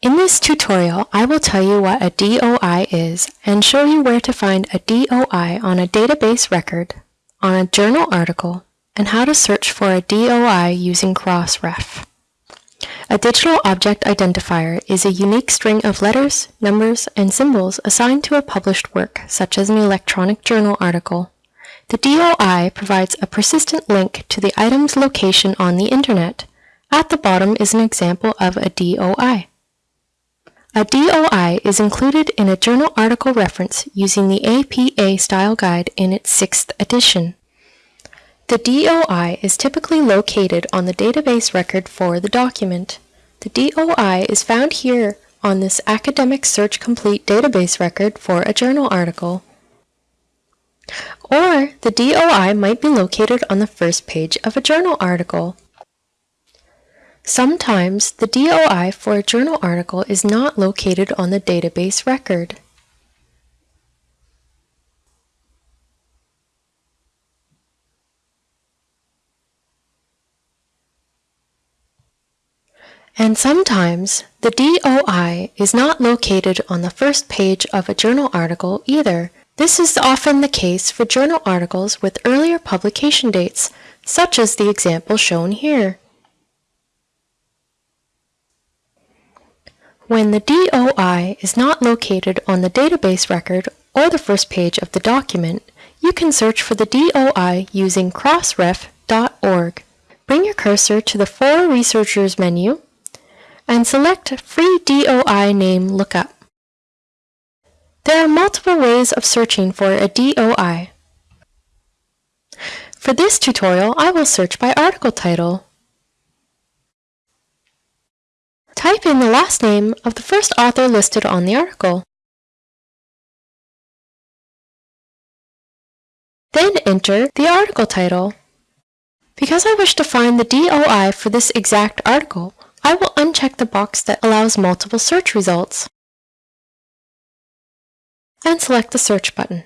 In this tutorial, I will tell you what a DOI is and show you where to find a DOI on a database record, on a journal article, and how to search for a DOI using Crossref. A digital object identifier is a unique string of letters, numbers, and symbols assigned to a published work, such as an electronic journal article. The DOI provides a persistent link to the item's location on the internet. At the bottom is an example of a DOI. A DOI is included in a journal article reference using the APA Style Guide in its sixth edition. The DOI is typically located on the database record for the document. The DOI is found here on this Academic Search Complete database record for a journal article. Or the DOI might be located on the first page of a journal article. Sometimes the DOI for a journal article is not located on the database record. And sometimes the DOI is not located on the first page of a journal article either. This is often the case for journal articles with earlier publication dates, such as the example shown here. When the DOI is not located on the database record or the first page of the document, you can search for the DOI using crossref.org. Bring your cursor to the For Researchers menu and select Free DOI Name Lookup. There are multiple ways of searching for a DOI. For this tutorial, I will search by article title. Type in the last name of the first author listed on the article. Then enter the article title. Because I wish to find the DOI for this exact article, I will uncheck the box that allows multiple search results and select the Search button.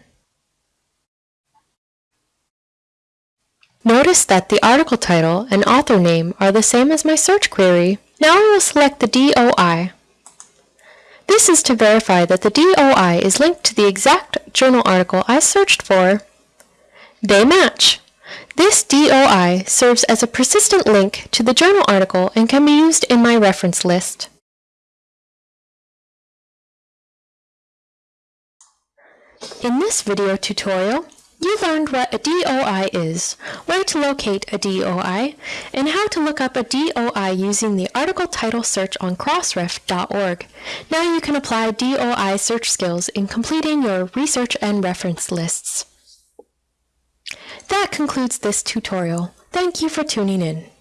Notice that the article title and author name are the same as my search query. Now I will select the DOI. This is to verify that the DOI is linked to the exact journal article I searched for. They match. This DOI serves as a persistent link to the journal article and can be used in my reference list. In this video tutorial, you learned what a DOI is, where to locate a DOI, and how to look up a DOI using the article title search on crossref.org. Now you can apply DOI search skills in completing your research and reference lists. That concludes this tutorial. Thank you for tuning in.